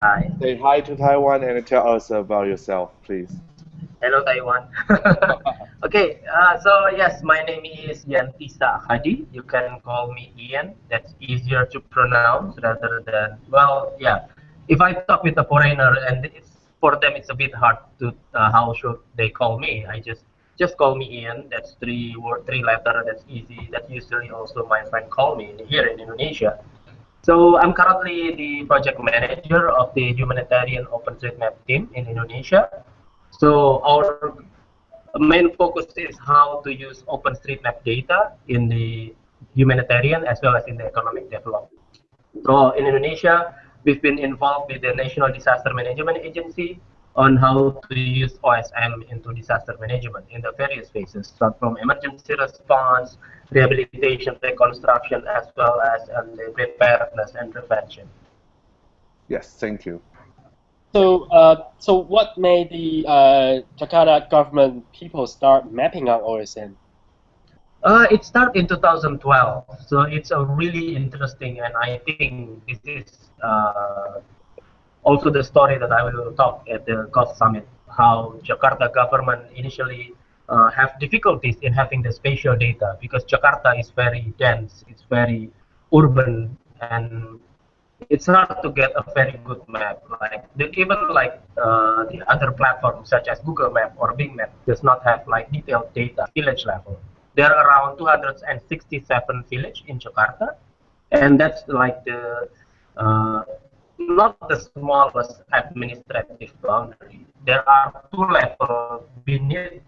Hi. Say hi to Taiwan and tell us about yourself, please. Hello, Taiwan. okay, uh, so yes, my name is Yantisa Akhadi. You can call me Ian. That's easier to pronounce rather than, well, yeah. If I talk with a foreigner and it's for them, it's a bit hard to, uh, how should they call me? I just just call me Ian. That's three word, three letter. That's easy. That's usually also my friend call me here in Indonesia. So I'm currently the project manager of the humanitarian OpenStreetMap team in Indonesia. So our main focus is how to use OpenStreetMap data in the humanitarian as well as in the economic development. So in Indonesia, we've been involved with the National Disaster Management Agency on how to use OSM into disaster management in the various phases, start from emergency response, rehabilitation, reconstruction, as well as the preparedness and prevention. Yes, thank you. So, uh, so what made the uh, Jakarta government people start mapping out OSM? Uh, it started in 2012, so it's a really interesting, and I think this is uh, also the story that I will talk at the COST Summit, how Jakarta government initially uh, have difficulties in having the spatial data because Jakarta is very dense, it's very urban, and it's hard to get a very good map. Like even like uh, the other platforms such as Google Map or Bing Map does not have like detailed data village level. There are around 267 village in Jakarta, and that's like the uh, not the smallest administrative boundary. There are two levels beneath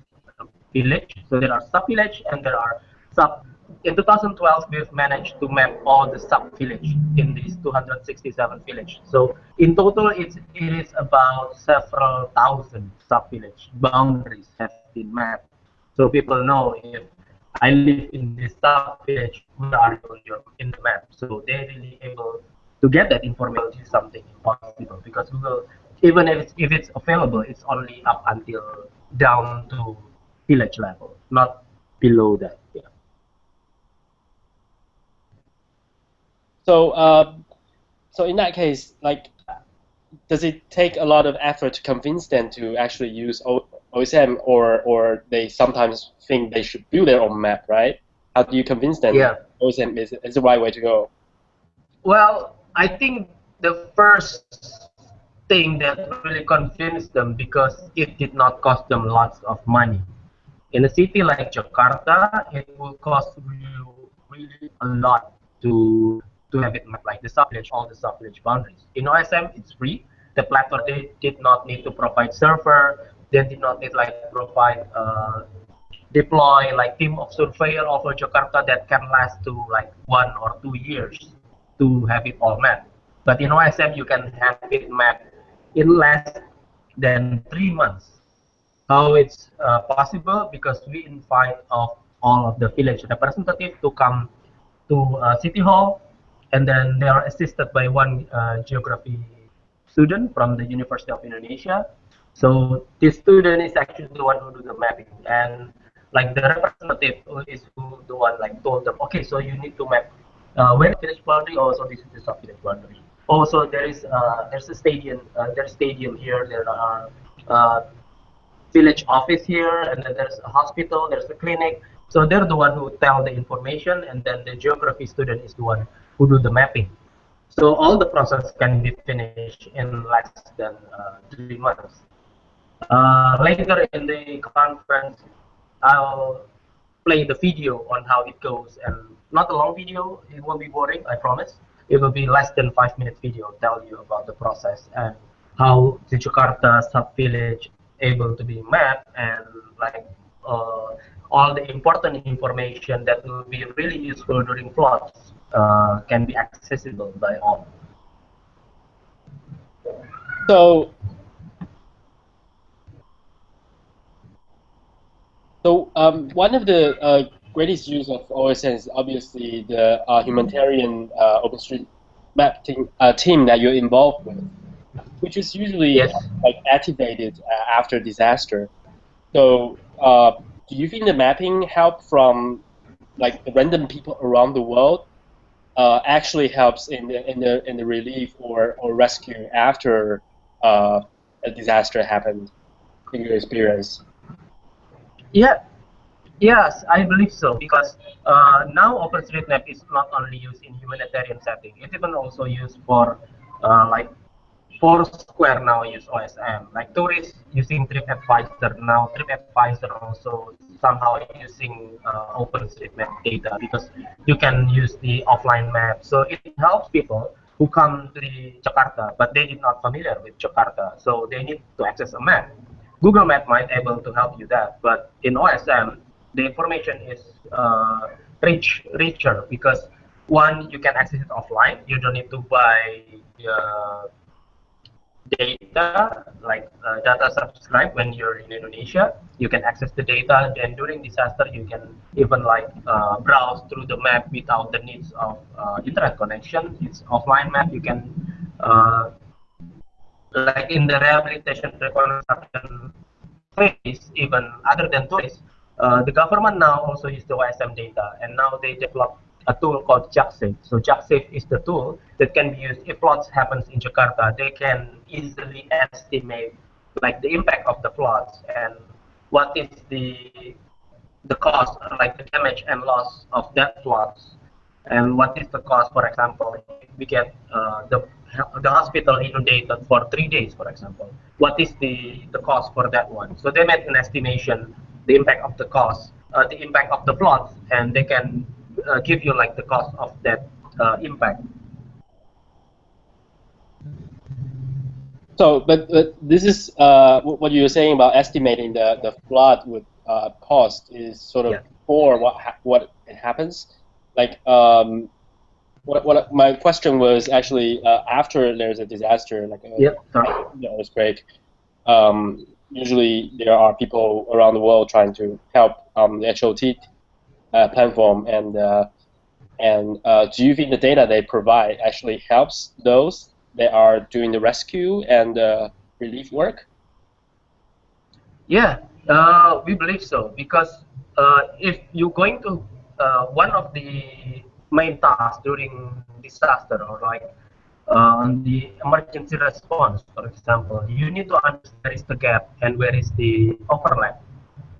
village. So there are sub village and there are sub. In 2012, we've managed to map all the sub village in these 267 village. So in total, it's it is about several thousand sub village boundaries have been mapped. So people know if I live in this sub village, where are you in the map? So they're really able to get that information is something impossible because Google, even if it's, if it's available, it's only up until down to village level, not below that. Yeah. So, uh, so in that case, like, does it take a lot of effort to convince them to actually use o OSM, or or they sometimes think they should build their own map, right? How do you convince them? Yeah. OSM is, is the right way to go. Well, I think the first thing that really convinced them because it did not cost them lots of money. In a city like Jakarta, it will cost you really a lot to to have it like the sub-village, all the sub-village boundaries. In OSM, it's free. The platform they did not need to provide server. They did not need like provide uh, deploy like team of surveyor over Jakarta that can last to like one or two years to have it all mapped. But in OSM, you can have it mapped in less than three months. How it's uh, possible? Because we invite of all of the village representatives to come to uh, City Hall, and then they are assisted by one uh, geography student from the University of Indonesia. So this student is actually the one who do the mapping, and like the representative is who the one like told them, okay, so you need to map uh, where village boundary, also this is the sub village boundary. Also, there is uh, there's a stadium. Uh, there's stadium here. There are uh, village office here, and then there's a hospital. There's a clinic. So they're the one who tell the information, and then the geography student is the one who do the mapping. So all the process can be finished in less than uh, three months. Uh, later in the conference, I'll play the video on how it goes, and not a long video. It won't be boring, I promise. It will be less than five minute video. Tell you about the process and how the Jakarta sub village able to be mapped and like uh, all the important information that will be really useful during floods uh, can be accessible by all. So, so um, one of the uh, greatest use of OSM is obviously the uh, humanitarian uh, OpenStreetMap team, uh, team that you're involved with, which is usually Yes. like activated uh, after disaster. So, uh, do you think the mapping help from like the random people around the world uh, actually helps in the in the in the relief or, or rescue after uh, a disaster happened in your experience? Yeah, yes, I believe so because uh, now OpenStreetMap is not only used in humanitarian setting; it's even also used for uh, like Foursquare now use OSM. Like tourists using TripAdvisor now, TripAdvisor also somehow using uh, OpenStreetMap data because you can use the offline map. So it helps people who come to Jakarta, but they are not familiar with Jakarta, so they need to access a map. Google Map might able to help you that, but in OSM, the information is uh, rich, richer because one, you can access it offline. You don't need to buy uh, data, like uh, data subscribe when you're in Indonesia. You can access the data. Then during disaster, you can even like uh, browse through the map without the needs of uh, internet connection. It's offline map. You can uh, like in the rehabilitation reconstruction phase, even other than tourists, uh, the government now also use the OSM data, and now they develop a tool called JAKSafe. So JAKSafe is the tool that can be used if floods happens in Jakarta. They can easily estimate like the impact of the floods and what is the the cost, like the damage and loss of that floods, and what is the cost, for example, if we get uh, the the hospital inundated for three days, for example, what is the the cost for that one? So they made an estimation, the impact of the cost, uh, the impact of the floods, and they can uh, give you like the cost of that uh, impact. So, but, but this is uh, what you were saying about estimating the, the flood would uh, cost is sort of yeah. for what what happens. Like, um, what, what my question was actually uh, after there's a disaster, like a yep. earthquake. Um, usually there are people around the world trying to help um, the HOT uh, platform and uh, and uh, do you think the data they provide actually helps those that are doing the rescue and relief work? Yeah, uh, we believe so because uh, if you're going to uh, one of the main tasks during disaster or like on the emergency response, for example, you need to understand where is the gap and where is the overlap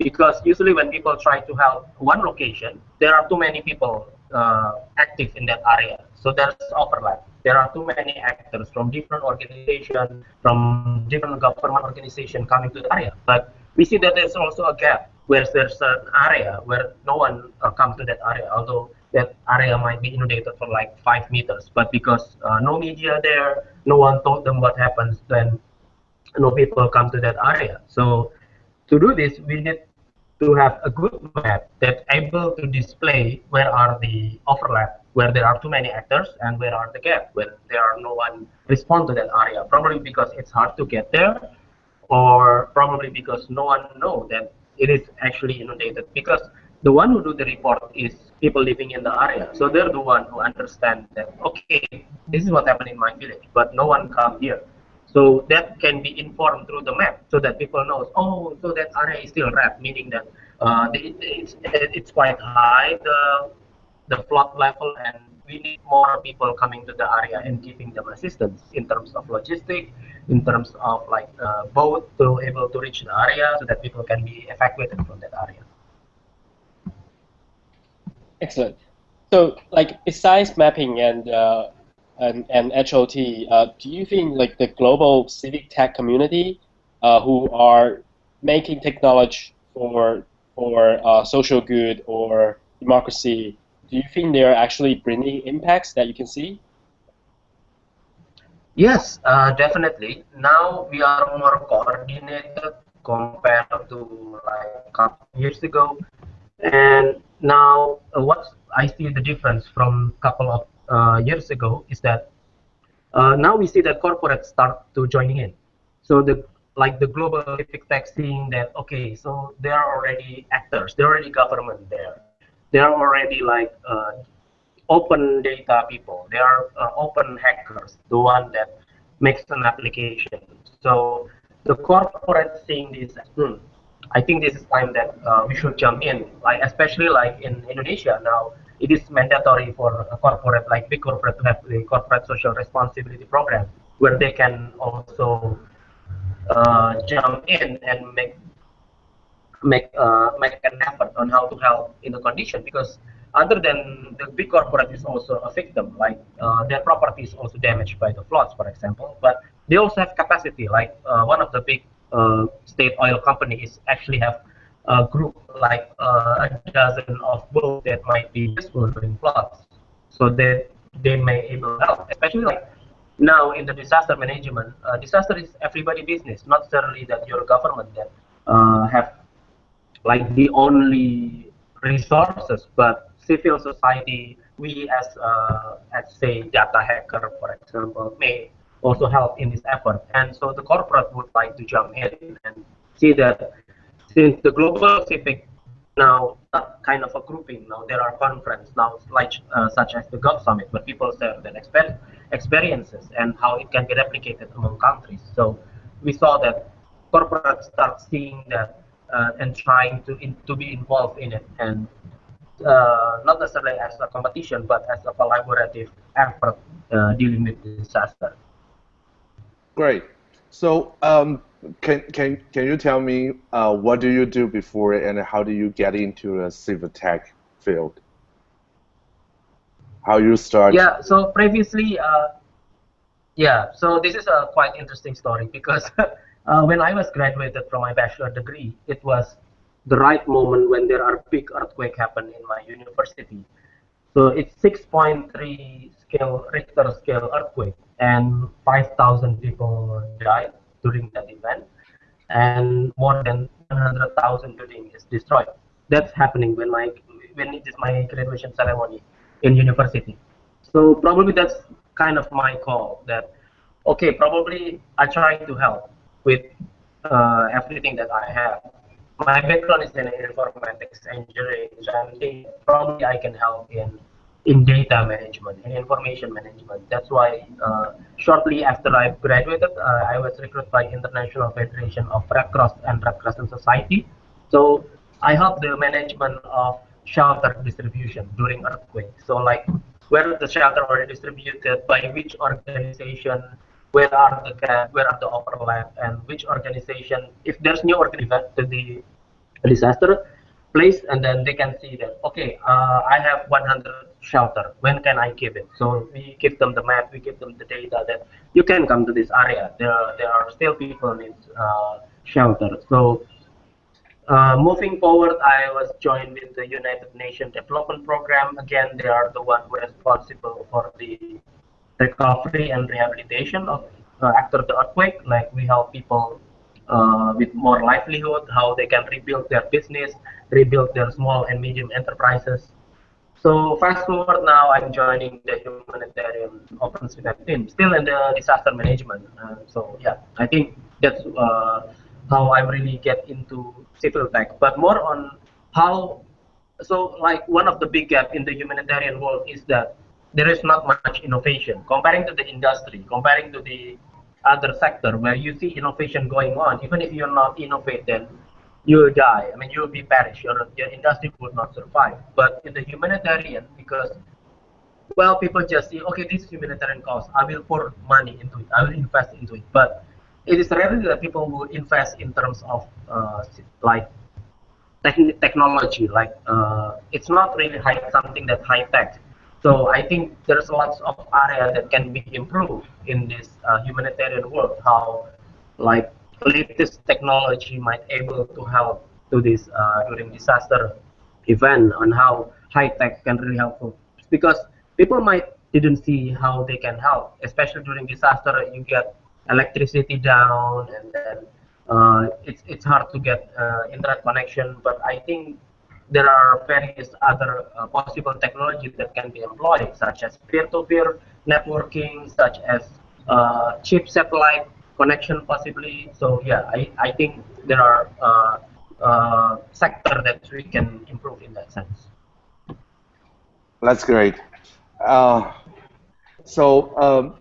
because usually when people try to help one location, there are too many people uh, active in that area. So there's overlap. There are too many actors from different organizations, from different government organizations coming to the area. But we see that there's also a gap where there's an area where no one uh, comes to that area, although that area might be inundated for like five meters. But because uh, no media there, no one told them what happens, then no people come to that area. So to do this, we need to have a good map that able to display where are the overlap, where there are too many actors, and where are the gap, where there are no one respond to that area. Probably because it's hard to get there, or probably because no one know that it is actually inundated. Because the one who do the report is people living in the area, so they're the one who understand that okay, this is what happened in my village, but no one come here. So that can be informed through the map so that people knows, oh, so that area is still red, meaning that uh, it's, it's quite high, the, the flood level, and we need more people coming to the area and giving them assistance in terms of logistics, in terms of like uh, boat to able to reach the area so that people can be evacuated from that area. Excellent. So, like besides mapping and uh, and, and HOT, uh, do you think like the global civic tech community uh, who are making technology for for uh, social good or democracy, do you think they're actually bringing impacts that you can see? Yes, uh, definitely. Now we are more coordinated compared to like a couple years ago, and now uh, what I see the difference from a couple of uh, years ago is that uh, now we see that corporates start to joining in. So the like the global civic tech seeing that okay, so there are already actors, there are already government there, there are already like uh, open data people, there are uh, open hackers, the one that makes an application. So the corporate seeing this, hmm, I think this is time that uh, we should jump in, like especially like in Indonesia now it is mandatory for a corporate like big corporate to have the corporate social responsibility program where they can also uh, jump in and make make uh, make an effort on how to help in the condition because other than the big corporate is also a victim like uh, their property is also damaged by the floods for example but they also have capacity like uh, one of the big state oil companies actually have a group like uh, a dozen of boats that might be useful during floods so that they may able to help especially like now in the disaster management uh, disaster is everybody business not necessarily that your government that have like the only resources, but civil society, we as, uh, as say data hacker, for example, may also help in this effort. And so the corporate would like to jump in and see that since the global civic now kind of a grouping now there are conferences now like uh, such as the g0v Summit where people share their exper experiences and how it can be replicated among countries. So we saw that corporates start seeing that uh, and trying to in, to be involved in it and uh, not necessarily as a competition but as a collaborative effort uh, dealing with disaster. Great. So um, can can can you tell me uh, what do you do before and how do you get into the civil tech field? How you start? Yeah. So previously, uh, yeah. So this is a quite interesting story because Uh, when I was graduated from my bachelor degree, it was the right moment when there are big earthquake happen in my university. So it's 6.3 scale Richter scale earthquake, and 5,000 people died during that event, and more than 100,000 building is destroyed. That's happening when my when it is my graduation ceremony in university. So probably that's kind of my call that okay, probably I try to help with uh, everything that I have. My background is in informatics engineering, and probably I can help in in data management and information management. That's why uh, shortly after I graduated, uh, I was recruited by International Federation of Red Cross and Red Crescent Society. So I help the management of shelter distribution during earthquake. So like where the shelter are distributed, by which organization, where are the gap, where are the overlap, and which organization, if there's new organization to the disaster place, and then they can see that, okay, uh, I have 100 shelter, when can I give it? So we give them the map, we give them the data that you can come to this area. There, there are still people in uh, shelter. So uh, moving forward, I was joined with the United Nations Development Program. Again, they are the one who responsible for the recovery and rehabilitation of uh, after the earthquake. Like we help people uh, with more livelihood, how they can rebuild their business, rebuild their small and medium enterprises. So fast forward now, I'm joining the humanitarian OpenStreetMap team, still in the disaster management. Uh, so yeah, I think that's uh, how I really get into civil tech, but more on how. So like one of the big gap in the humanitarian world is that there is not much innovation comparing to the industry, comparing to the other sector where you see innovation going on. Even if you're not innovating, you will die. I mean, you will be perished. Your, your industry would not survive. But in the humanitarian, because well, people just see, okay, this is humanitarian cause. I will pour money into it. I will invest into it. But it is rarely that people will invest in terms of uh, like technology. Like uh, it's not really high, something that's high tech so I think there's lots of area that can be improved in this uh, humanitarian work. How like latest technology might able to help to this uh, during disaster event and how high tech can really help because people might didn't see how they can help especially during disaster you get electricity down and then uh, it's it's hard to get uh, internet connection but I think there are various other uh, possible technologies that can be employed, such as peer-to-peer networking, such as uh, chip satellite connection possibly. So yeah, I, I think there are uh, uh sector that we can improve in that sense. That's great. Uh, so um,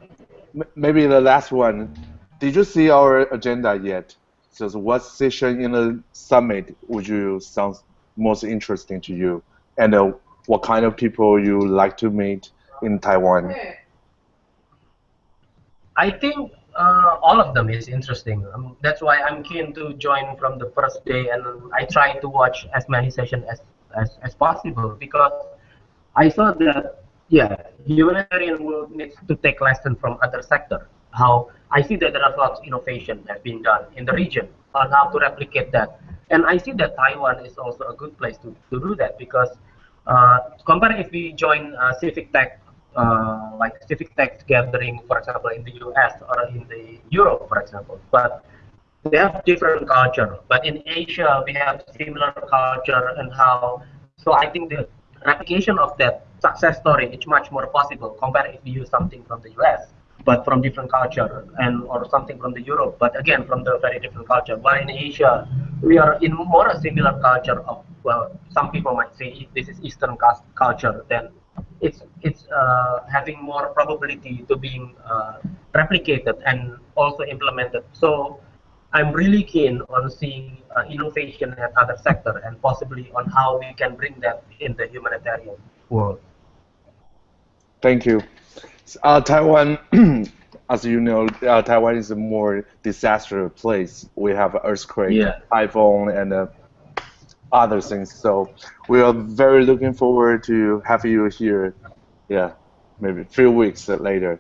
maybe the last one. Did you see our agenda yet? So what session in the summit would you sound most interesting to you? And uh, what kind of people you like to meet in Taiwan? I think uh, all of them is interesting. Um, that's why I'm keen to join from the first day, and I try to watch as many sessions as, as, as possible because I saw that yeah, humanitarian will need to take lesson from other sector. How I see that there are lots of innovation that being done in the region on how to replicate that, and I see that Taiwan is also a good place to, to do that because uh, compare if we join uh, civic tech uh, like civic tech gathering, for example, in the US or in the Europe, for example. But they have different culture. But in Asia, we have similar culture and how. So I think the replication of that success story is much more possible compared if we use something from the US, but from different culture and or something from the Europe, but again from the very different culture. But in Asia, we are in more a similar culture of well, some people might say this is Eastern culture then it's it's uh, having more probability to being uh, replicated and also implemented. So I'm really keen on seeing uh, innovation at other sector and possibly on how we can bring that in the humanitarian world. Thank you. Uh, Taiwan, as you know, uh, Taiwan is a more disaster place. We have earthquake, yeah. typhoon, and uh, other things. So we are very looking forward to have you here. Yeah, maybe a few weeks later.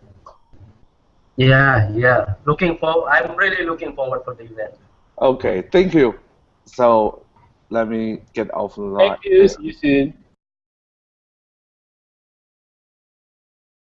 Yeah, yeah. Looking forward. I'm really looking forward for the event. Okay, thank you. So let me get off the line. Thank you. See you soon.